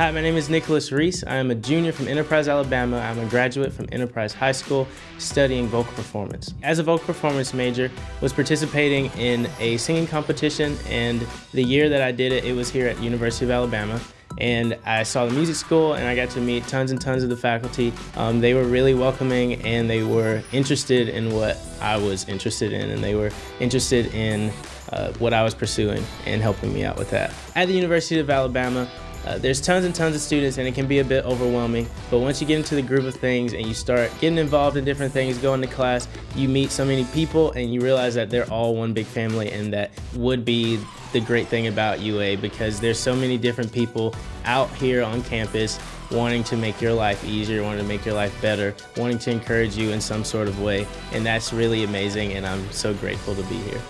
Hi, my name is Nicholas Reese. I am a junior from Enterprise, Alabama. I'm a graduate from Enterprise High School studying vocal performance. As a vocal performance major, was participating in a singing competition and the year that I did it, it was here at University of Alabama and I saw the music school and I got to meet tons and tons of the faculty. Um, they were really welcoming and they were interested in what I was interested in and they were interested in uh, what I was pursuing and helping me out with that. At the University of Alabama, uh, there's tons and tons of students and it can be a bit overwhelming, but once you get into the group of things and you start getting involved in different things, going to class, you meet so many people and you realize that they're all one big family and that would be the great thing about UA because there's so many different people out here on campus wanting to make your life easier, wanting to make your life better, wanting to encourage you in some sort of way. And that's really amazing and I'm so grateful to be here.